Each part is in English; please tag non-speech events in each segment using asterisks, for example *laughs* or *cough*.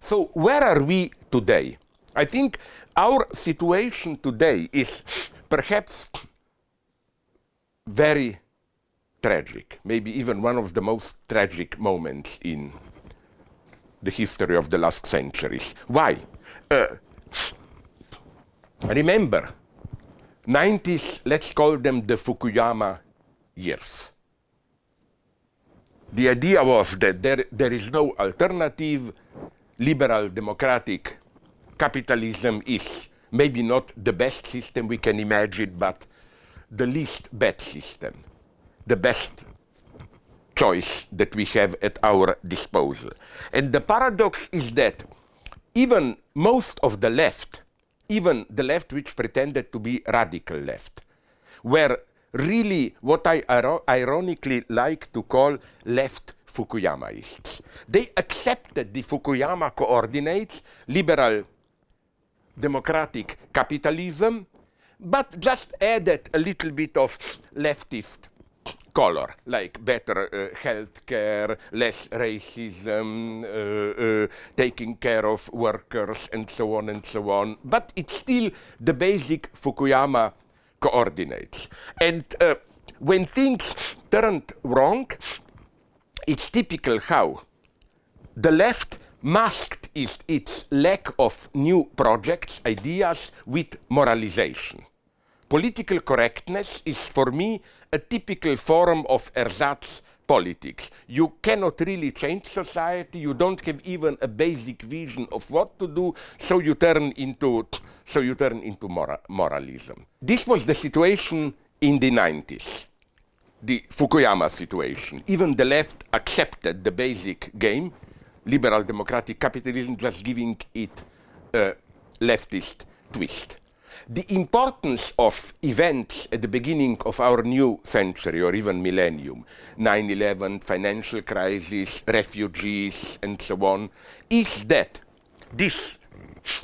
So where are we today? I think our situation today is perhaps very tragic, maybe even one of the most tragic moments in the history of the last centuries. Why? Uh, remember, 90s, let's call them the Fukuyama years. The idea was that there, there is no alternative. Liberal democratic capitalism is maybe not the best system we can imagine, but the least bad system, the best choice that we have at our disposal. And the paradox is that even most of the left, even the left which pretended to be radical left, were really what I ironically like to call left Fukuyamaists. They accepted the Fukuyama coordinates, liberal democratic capitalism, but just added a little bit of leftist color, like better uh, health care, less racism, uh, uh, taking care of workers, and so on and so on. But it's still the basic Fukuyama coordinates. And uh, when things turned wrong, it's typical how the left masked is its lack of new projects, ideas with moralization. Political correctness is for me a typical form of ersatz politics. You cannot really change society, you don't have even a basic vision of what to do, so you turn into, so you turn into mora moralism. This was the situation in the 90s, the Fukuyama situation. Even the left accepted the basic game, liberal democratic capitalism, just giving it a leftist twist the importance of events at the beginning of our new century or even millennium, 9-11, financial crisis, refugees, and so on, is that this,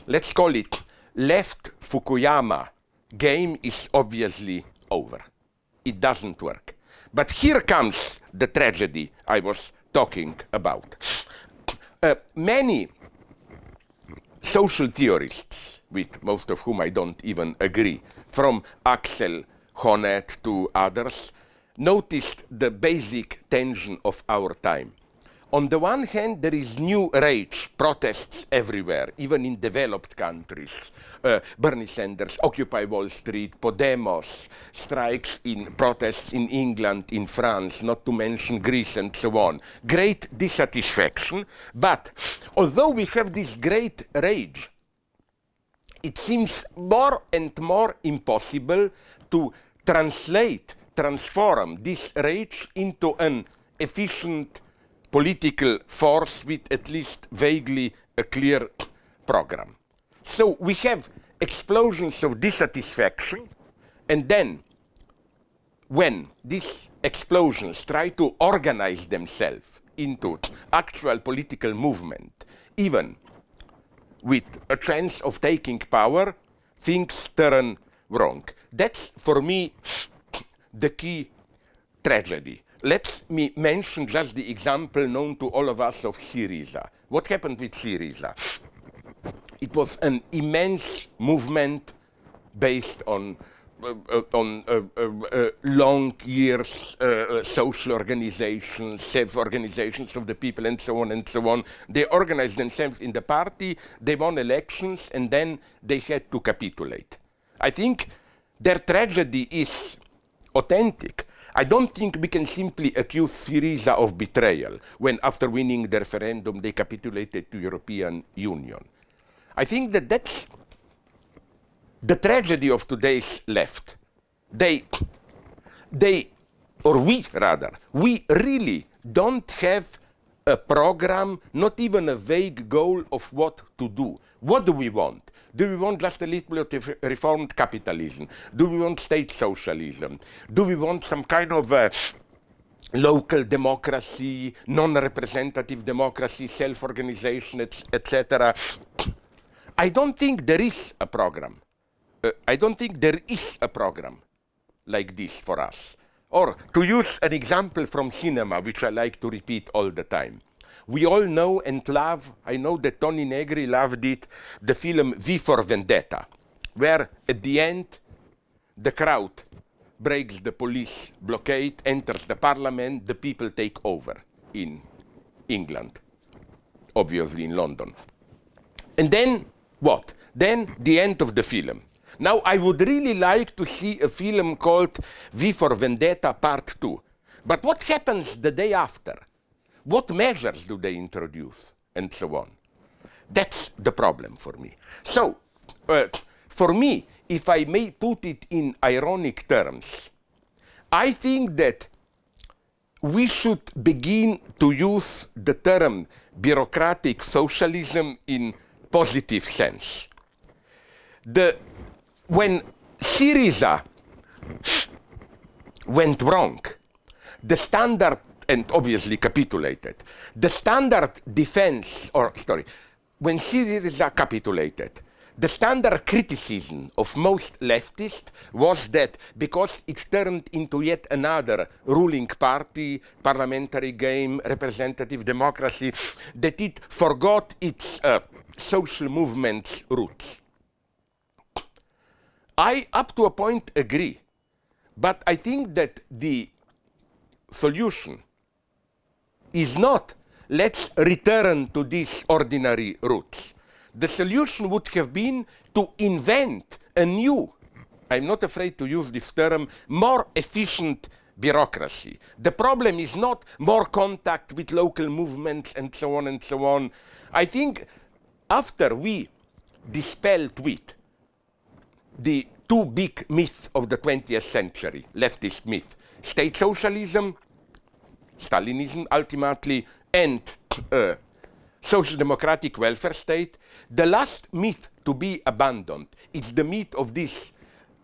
let's call it, left Fukuyama game is obviously over. It doesn't work. But here comes the tragedy I was talking about. Uh, many social theorists with most of whom I don't even agree, from Axel Honneth to others, noticed the basic tension of our time. On the one hand, there is new rage, protests everywhere, even in developed countries. Uh, Bernie Sanders, Occupy Wall Street, Podemos, strikes in protests in England, in France, not to mention Greece and so on. Great dissatisfaction, but although we have this great rage, it seems more and more impossible to translate, transform this rage into an efficient political force with at least vaguely a clear program. So we have explosions of dissatisfaction, and then when these explosions try to organize themselves into actual political movement, even with a chance of taking power, things turn wrong. That's, for me, *sniffs* the key tragedy. Let me mention just the example known to all of us of Syriza. What happened with Syriza? It was an immense movement based on uh, uh, on uh, long years social organizations, self-organizations of the people, and so on and so on. They organized themselves in the party, they won elections, and then they had to capitulate. I think their tragedy is authentic. I don't think we can simply accuse Syriza of betrayal when after winning the referendum they capitulated to European Union. I think that that's the tragedy of today's left. They, they, or we rather, we really don't have a program, not even a vague goal of what to do. What do we want? Do we want just a little bit of reformed capitalism? Do we want state socialism? Do we want some kind of uh, local democracy, non-representative democracy, self-organization, etc.? Et I don't think there is a program uh, I don't think there is a program like this for us. Or to use an example from cinema, which I like to repeat all the time. We all know and love, I know that Toni Negri loved it, the film V for Vendetta, where at the end, the crowd breaks the police blockade, enters the parliament, the people take over in England, obviously in London. And then what? Then the end of the film. Now, I would really like to see a film called V for Vendetta Part 2. But what happens the day after? What measures do they introduce? And so on. That's the problem for me. So, uh, for me, if I may put it in ironic terms, I think that we should begin to use the term bureaucratic socialism in positive sense. The, when Syriza went wrong, the standard, and obviously capitulated, the standard defense, or sorry, when Syriza capitulated, the standard criticism of most leftists was that because it turned into yet another ruling party, parliamentary game, representative democracy, that it forgot its uh, social movement's roots. I, up to a point, agree. But I think that the solution is not let's return to these ordinary roots the solution would have been to invent a new, I'm not afraid to use this term, more efficient bureaucracy. The problem is not more contact with local movements and so on and so on. I think after we dispelled with the two big myths of the 20th century, leftist myth, state socialism, Stalinism ultimately, and uh, social democratic welfare state, the last myth to be abandoned is the myth of this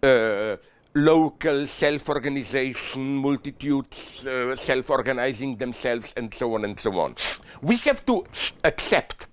uh, local self-organization, multitudes uh, self-organizing themselves, and so on and so on. We have to accept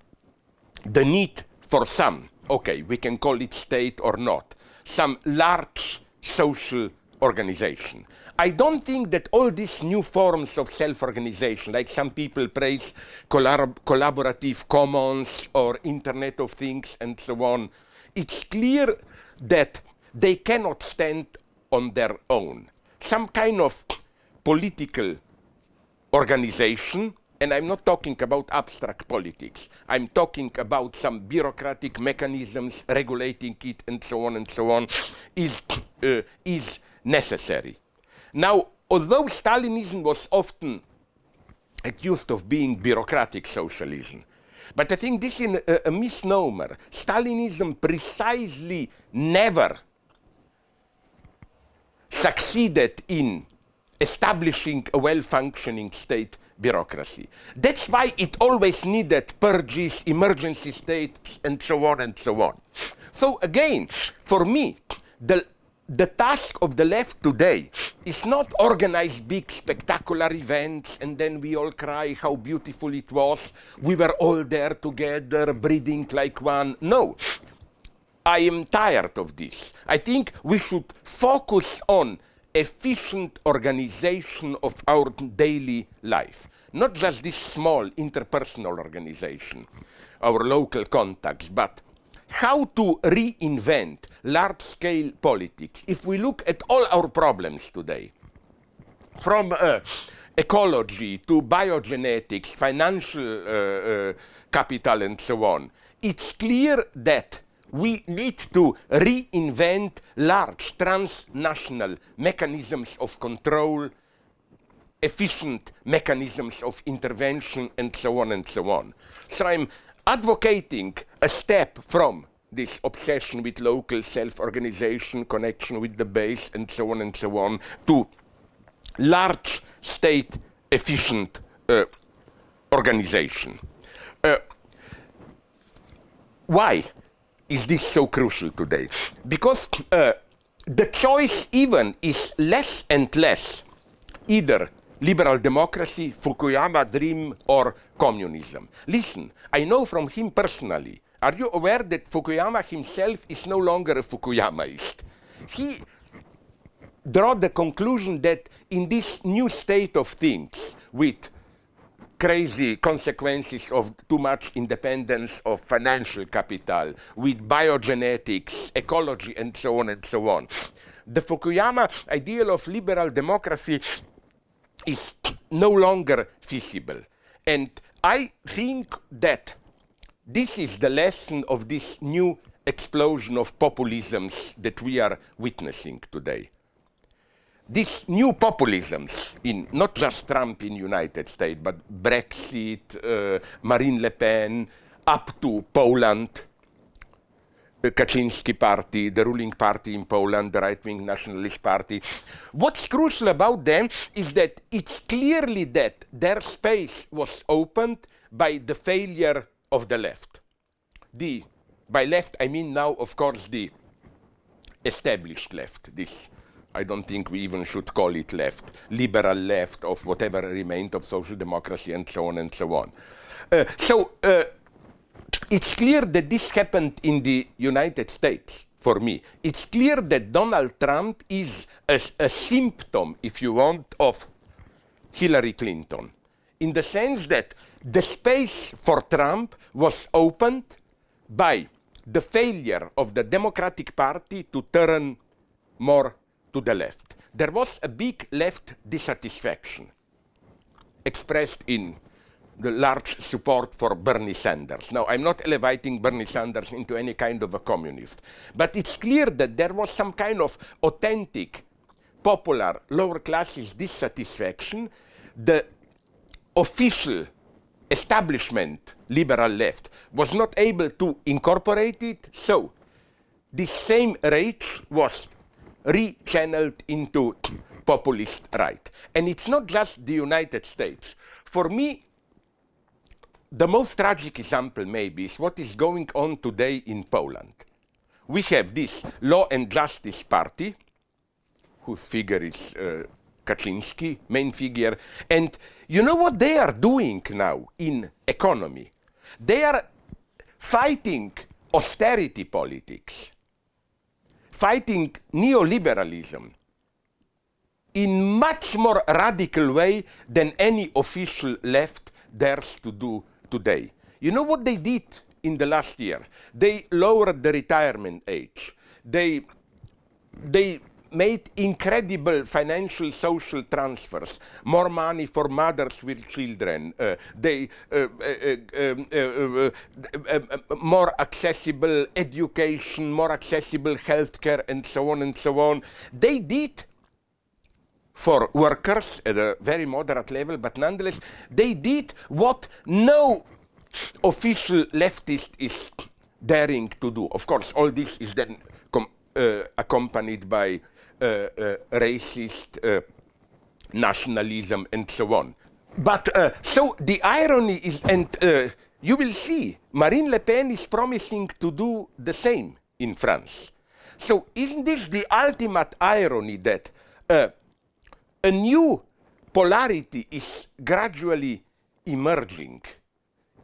the need for some, okay, we can call it state or not, some large social organization. I don't think that all these new forms of self-organization, like some people praise collab collaborative commons or Internet of Things and so on, it's clear that they cannot stand on their own. Some kind of political organization, and I'm not talking about abstract politics, I'm talking about some bureaucratic mechanisms regulating it and so on and so on, is, uh, is necessary. Now, although Stalinism was often accused of being bureaucratic socialism, but I think this is a, a misnomer. Stalinism precisely never succeeded in establishing a well-functioning state bureaucracy. That's why it always needed purges, emergency states, and so on and so on. So again, for me, the the task of the left today is not organize big spectacular events and then we all cry how beautiful it was. We were all there together, breathing like one. No. I am tired of this. I think we should focus on efficient organization of our daily life. Not just this small interpersonal organization, our local contacts, but how to reinvent large-scale politics. If we look at all our problems today, from uh, ecology to biogenetics, financial uh, uh, capital and so on, it's clear that we need to reinvent large transnational mechanisms of control, efficient mechanisms of intervention, and so on and so on. So I'm advocating a step from this obsession with local self-organization, connection with the base, and so on and so on, to large state efficient uh, organization. Uh, why is this so crucial today? Because uh, the choice even is less and less either liberal democracy, Fukuyama dream, or communism. Listen, I know from him personally. Are you aware that Fukuyama himself is no longer a Fukuyamaist? He draw the conclusion that in this new state of things, with crazy consequences of too much independence of financial capital with biogenetics, ecology, and so on and so on. The Fukuyama ideal of liberal democracy is no longer feasible. And I think that this is the lesson of this new explosion of populisms that we are witnessing today. These new populisms, in not just Trump in United States, but Brexit, uh, Marine Le Pen, up to Poland, the Kaczynski party, the ruling party in Poland, the right-wing nationalist party. What's crucial about them is that it's clearly that their space was opened by the failure of the left. The, by left, I mean now, of course, the established left. This, I don't think we even should call it left, liberal left of whatever remained of social democracy and so on and so on. Uh, so uh, it's clear that this happened in the United States for me. It's clear that Donald Trump is a, a, symptom, if you want, of Hillary Clinton, in the sense that the space for Trump was opened by the failure of the Democratic Party to turn more to the left. There was a big left dissatisfaction expressed in the large *laughs* support for Bernie Sanders. Now, I'm not elevating Bernie Sanders into any kind of a communist, but it's clear that there was some kind of authentic, popular, lower classes dissatisfaction. The official establishment, liberal left, was not able to incorporate it, so this same rage was rechanneled into populist right. And it's not just the United States. For me, the most tragic example maybe is what is going on today in Poland. We have this Law and Justice Party, whose figure is uh, Kaczynski, main figure, and you know what they are doing now in economy? They are fighting austerity politics, fighting neoliberalism in much more radical way than any official left dares to do today. You know what they did in the last year? They lowered the retirement age. They, they made incredible financial social transfers, more money for mothers with children, they, more accessible education, more accessible healthcare, and so on and so on. They did for workers at a very moderate level, but nonetheless, they did what no official leftist is daring to do. Of course, all this is then uh, accompanied by uh, uh, racist uh, nationalism and so on. But uh, so the irony is, and uh, you will see, Marine Le Pen is promising to do the same in France. So isn't this the ultimate irony that a new polarity is gradually emerging.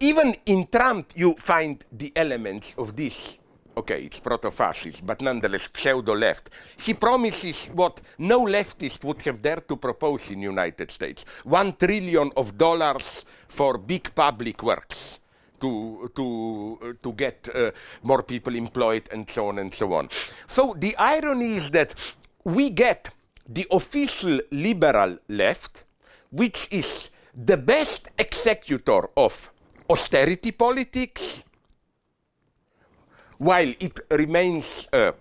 Even in Trump, you find the elements of this. Okay, it's proto-fascist, but nonetheless pseudo-left. He promises what no leftist would have dared to propose in the United States. One trillion of dollars for big public works to, to, uh, to get uh, more people employed and so on and so on. So the irony is that we get the official liberal left, which is the best executor of austerity politics, while it remains uh,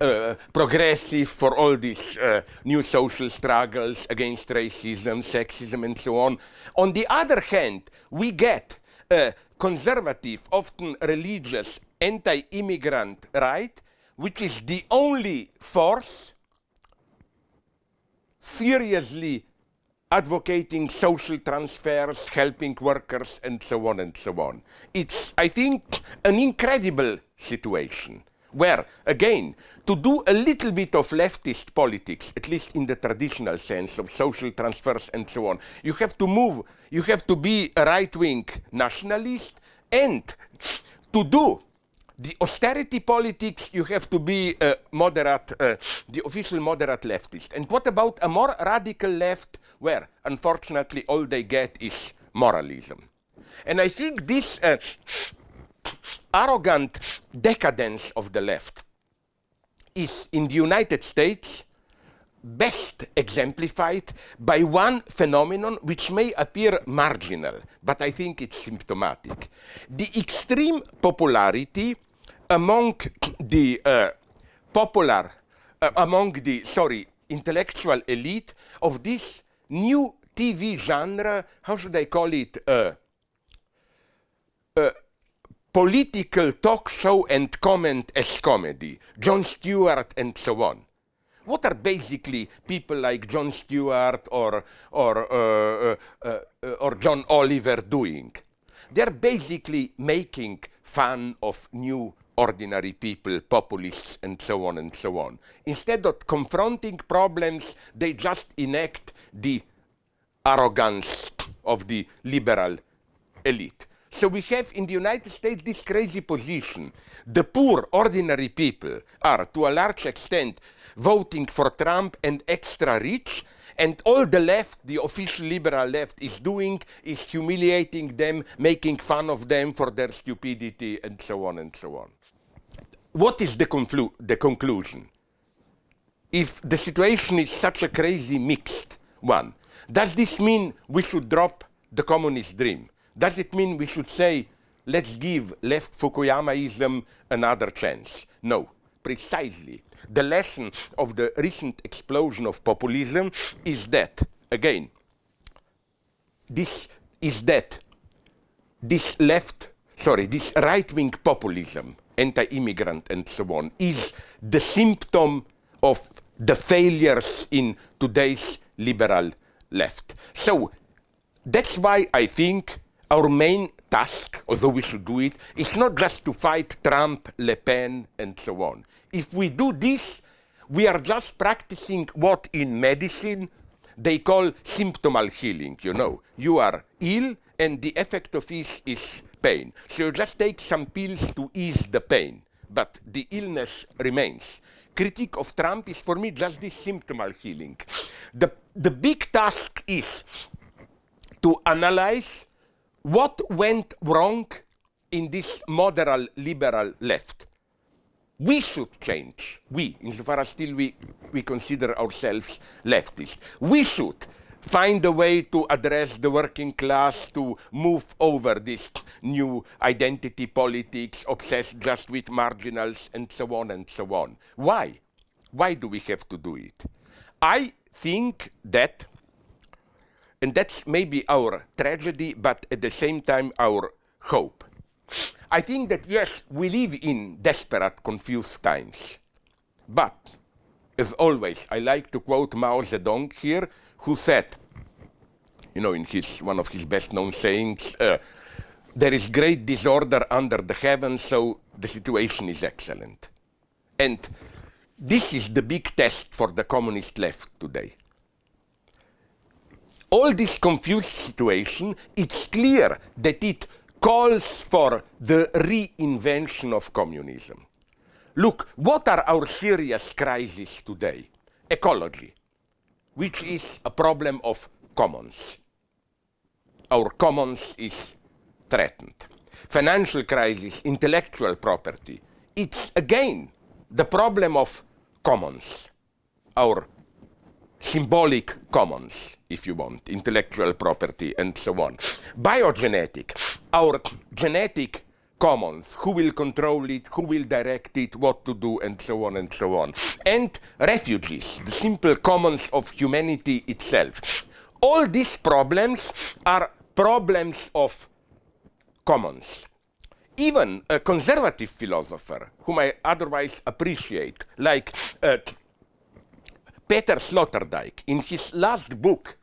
uh, progressive for all these uh, new social struggles against racism, sexism, and so on. On the other hand, we get a conservative, often religious, anti-immigrant right, which is the only force seriously advocating social transfers, helping workers, and so on and so on. It's, I think, an incredible situation where, again, to do a little bit of leftist politics, at least in the traditional sense of social transfers and so on, you have to move, you have to be a right-wing nationalist, and to do the austerity politics, you have to be a moderate, uh, the official moderate leftist. And what about a more radical left, where unfortunately all they get is moralism. And I think this uh, arrogant decadence of the left is in the United States best exemplified by one phenomenon which may appear marginal, but I think it's symptomatic. The extreme popularity among the uh, popular, uh, among the, sorry, intellectual elite of this new TV genre, how should I call it, uh, uh, political talk show and comment as comedy, Jon Stewart and so on. What are basically people like Jon Stewart or, or, uh, uh, or John Oliver doing? They're basically making fun of new ordinary people, populists, and so on and so on. Instead of confronting problems, they just enact the arrogance of the liberal elite. So we have in the United States this crazy position. The poor, ordinary people are, to a large extent, voting for Trump and extra rich, and all the left, the official liberal left, is doing is humiliating them, making fun of them for their stupidity, and so on and so on. What is the, the conclusion? If the situation is such a crazy mixed one, does this mean we should drop the communist dream? Does it mean we should say, let's give left Fukuyamaism another chance? No, precisely. The lesson of the recent explosion of populism is that, again, this is that this left, sorry, this right-wing populism, anti-immigrant and so on, is the symptom of the failures in today's liberal left. So that's why I think our main task, although we should do it, is not just to fight Trump, Le Pen, and so on. If we do this, we are just practicing what in medicine they call symptomal healing, you know. You are ill and the effect of this is pain. So you just take some pills to ease the pain, but the illness remains. Critique of Trump is for me just this symptomal healing. The, the big task is to analyze what went wrong in this moderate liberal left? We should change. We, insofar as still we, we consider ourselves leftist. We should find a way to address the working class, to move over this new identity politics, obsessed just with marginals, and so on and so on. Why? Why do we have to do it? I think that and that's maybe our tragedy, but at the same time our hope. I think that, yes, we live in desperate, confused times. But, as always, I like to quote Mao Zedong here, who said, you know, in his, one of his best-known sayings, uh, there is great disorder under the heavens, so the situation is excellent. And this is the big test for the communist left today all this confused situation, it's clear that it calls for the reinvention of communism. Look, what are our serious crises today? Ecology, which is a problem of commons. Our commons is threatened. Financial crisis, intellectual property, it's again the problem of commons. Our symbolic commons, if you want, intellectual property, and so on. Biogenetic, our genetic commons, who will control it, who will direct it, what to do, and so on and so on. And refugees, the simple commons of humanity itself. All these problems are problems of commons. Even a conservative philosopher, whom I otherwise appreciate, like uh, Peter Sloterdijk, in his last book,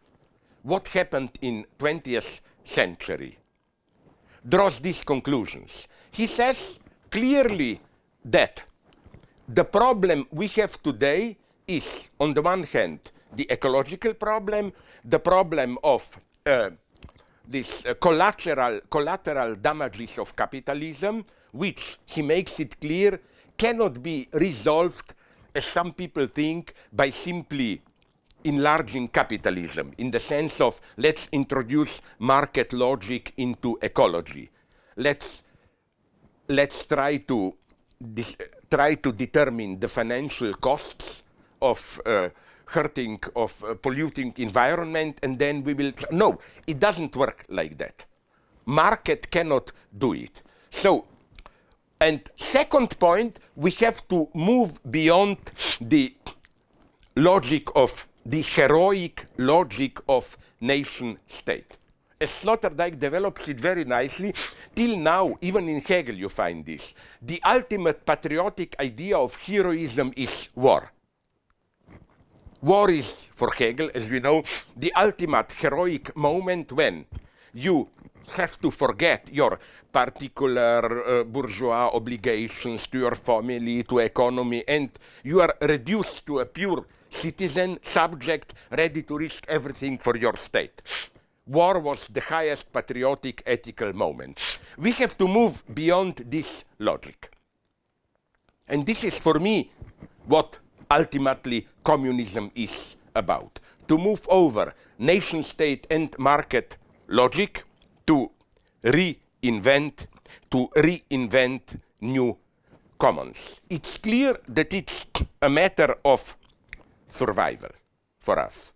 What Happened in 20th Century, draws these conclusions. He says clearly that the problem we have today is, on the one hand, the ecological problem, the problem of uh, these uh, collateral, collateral damages of capitalism, which, he makes it clear, cannot be resolved as some people think, by simply enlarging capitalism in the sense of let's introduce market logic into ecology. Let's, let's try to try to determine the financial costs of uh, hurting, of uh, polluting environment, and then we will. No, it doesn't work like that. Market cannot do it. So, and second point, we have to move beyond the logic of the heroic logic of nation state. As Sloterdijk develops it very nicely, till now, even in Hegel you find this. The ultimate patriotic idea of heroism is war. War is, for Hegel, as we know, the ultimate heroic moment when you have to forget your particular uh, bourgeois obligations to your family, to economy, and you are reduced to a pure citizen, subject, ready to risk everything for your state. War was the highest patriotic ethical moment. We have to move beyond this logic. And this is, for me, what ultimately communism is about. To move over nation state and market logic to reinvent, to reinvent new commons. It's clear that it's a matter of survival for us.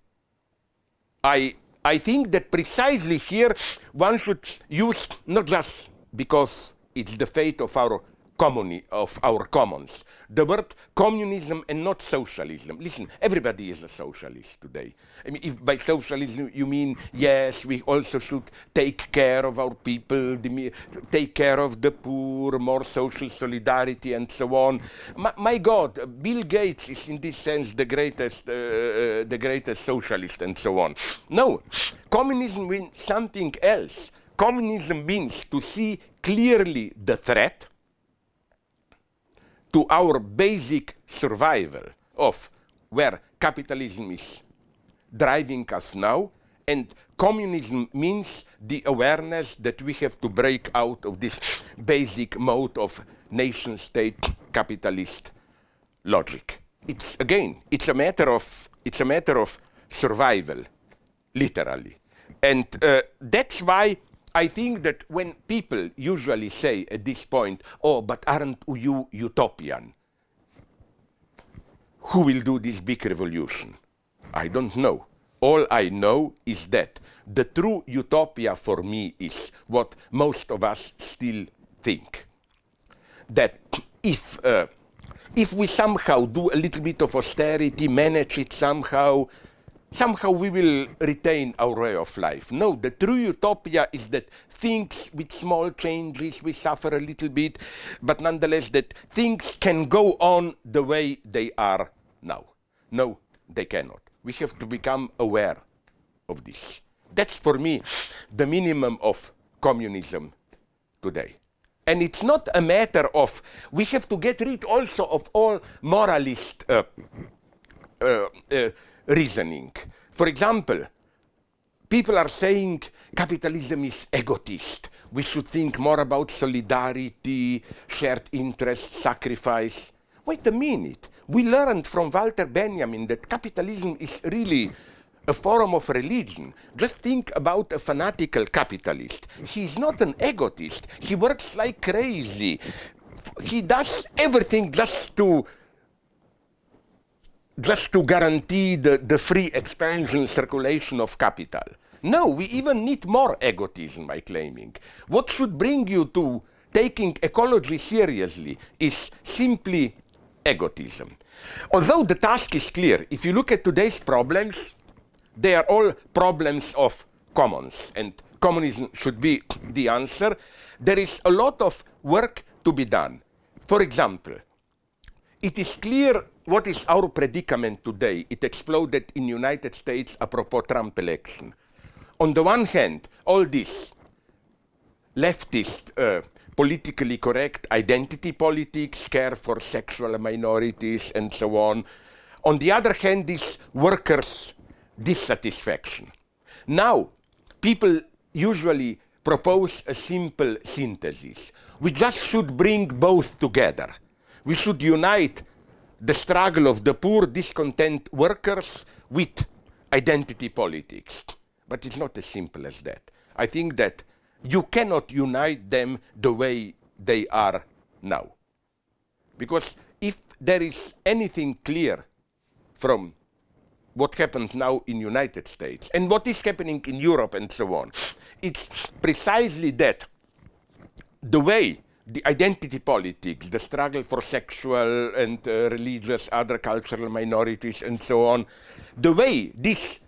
I, I think that precisely here one should use not just because it's the fate of our communi of our commons. The word communism and not socialism. Listen, everybody is a socialist today. I mean, if by socialism you mean, yes, we also should take care of our people, take care of the poor, more social solidarity and so on. My, my God, Bill Gates is in this sense the greatest, uh, uh, the greatest socialist and so on. No, communism means something else. Communism means to see clearly the threat, to our basic survival of where capitalism is driving us now, and communism means the awareness that we have to break out of this basic mode of nation-state capitalist logic. It's again, it's a matter of it's a matter of survival, literally, and uh, that's why I think that when people usually say at this point, oh, but aren't you utopian? Who will do this big revolution? I don't know. All I know is that the true utopia for me is what most of us still think. That if, uh, if we somehow do a little bit of austerity, manage it somehow, somehow we will retain our way of life. No, the true utopia is that things with small changes, we suffer a little bit, but nonetheless that things can go on the way they are now. No, they cannot. We have to become aware of this. That's for me the minimum of communism today. And it's not a matter of, we have to get rid also of all moralist uh, uh, uh, reasoning. For example, people are saying capitalism is egotist. We should think more about solidarity, shared interest, sacrifice. Wait a minute. We learned from Walter Benjamin that capitalism is really a form of religion. Just think about a fanatical capitalist. He is not an egotist. He works like crazy. He does everything just to just to guarantee the, the free expansion circulation of capital. No, we even need more egotism, by claiming. What should bring you to taking ecology seriously is simply egotism. Although the task is clear, if you look at today's problems, they are all problems of commons, and communism should be the answer. There is a lot of work to be done. For example, it is clear what is our predicament today. It exploded in United States apropos Trump election. On the one hand, all this leftist, uh, politically correct identity politics, care for sexual minorities, and so on. On the other hand, this workers' dissatisfaction. Now, people usually propose a simple synthesis. We just should bring both together. We should unite the struggle of the poor, discontent workers with identity politics. But it's not as simple as that. I think that you cannot unite them the way they are now. Because if there is anything clear from what happens now in United States and what is happening in Europe and so on, it's precisely that the way the identity politics, the struggle for sexual and uh, religious, other cultural minorities and so on, the way this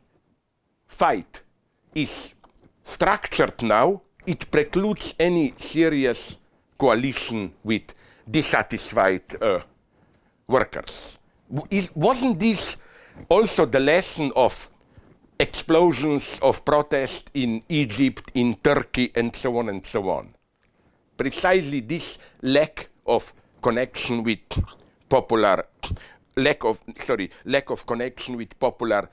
fight is structured now, it precludes any serious coalition with dissatisfied uh, workers. Is, wasn't this also the lesson of explosions of protest in Egypt, in Turkey, and so on and so on? Precisely this lack of connection with popular, lack of, sorry, lack of connection with popular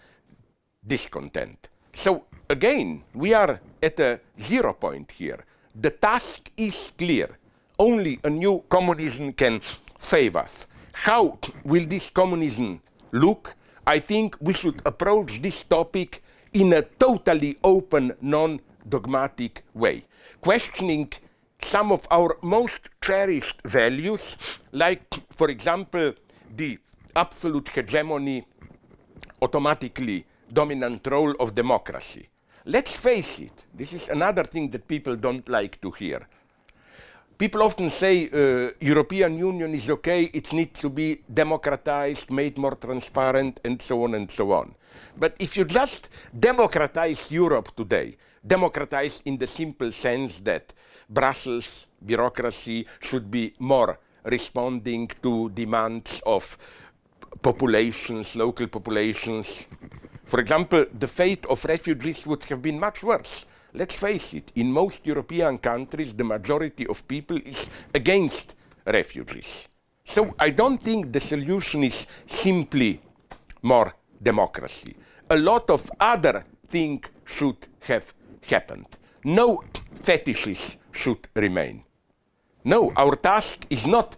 discontent. So again, we are at a zero point here. The task is clear. Only a new communism can save us. How will this communism look? I think we should approach this topic in a totally open, non-dogmatic way, questioning some of our most cherished values, like, for example, the absolute hegemony, automatically dominant role of democracy. Let's face it, this is another thing that people don't like to hear. People often say uh, European Union is okay, it needs to be democratized, made more transparent, and so on and so on. But if you just democratize Europe today, democratize in the simple sense that Brussels bureaucracy should be more responding to demands of populations, local populations, for example, the fate of refugees would have been much worse. Let's face it, in most European countries, the majority of people is against refugees. So I don't think the solution is simply more democracy. A lot of other things should have happened. No fetishes should remain. No, our task is not,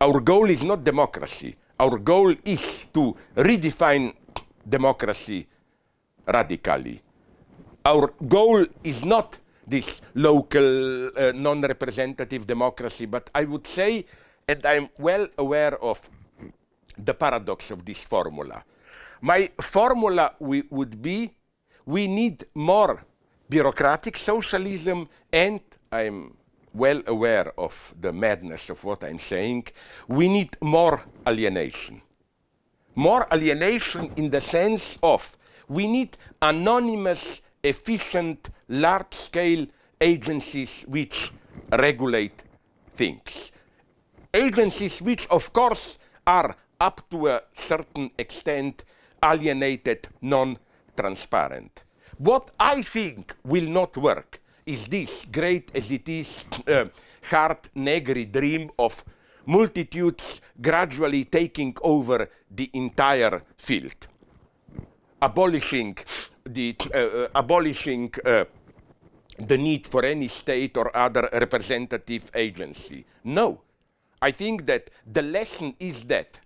our goal is not democracy. Our goal is to redefine democracy radically. Our goal is not this local uh, non-representative democracy, but I would say, and I'm well aware of the paradox of this formula. My formula would be, we need more bureaucratic socialism, and I'm well aware of the madness of what I'm saying, we need more alienation more alienation in the sense of we need anonymous, efficient, large-scale agencies which regulate things. Agencies which, of course, are up to a certain extent alienated, non-transparent. What I think will not work is this, great as it is, uh, Hardt Negri dream of multitudes gradually taking over the entire field, abolishing the, uh, uh, abolishing uh, the need for any state or other representative agency. No. I think that the lesson is that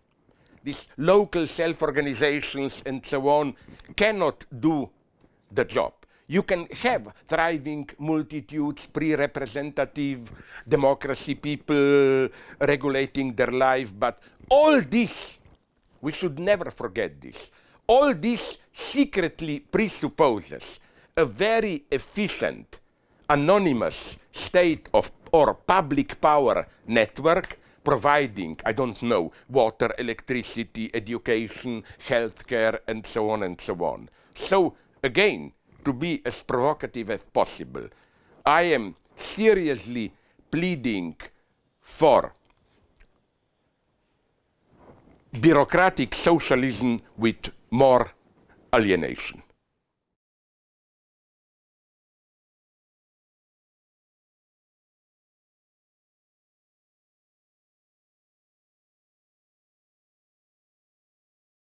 these local self-organizations and so on cannot do the job. You can have thriving multitudes, pre-representative democracy, people regulating their life, but all this, we should never forget this, all this secretly presupposes a very efficient, anonymous state of or public power network providing, I don't know, water, electricity, education, healthcare, and so on and so on. So, again, to be as provocative as possible. I am seriously pleading for bureaucratic socialism with more alienation.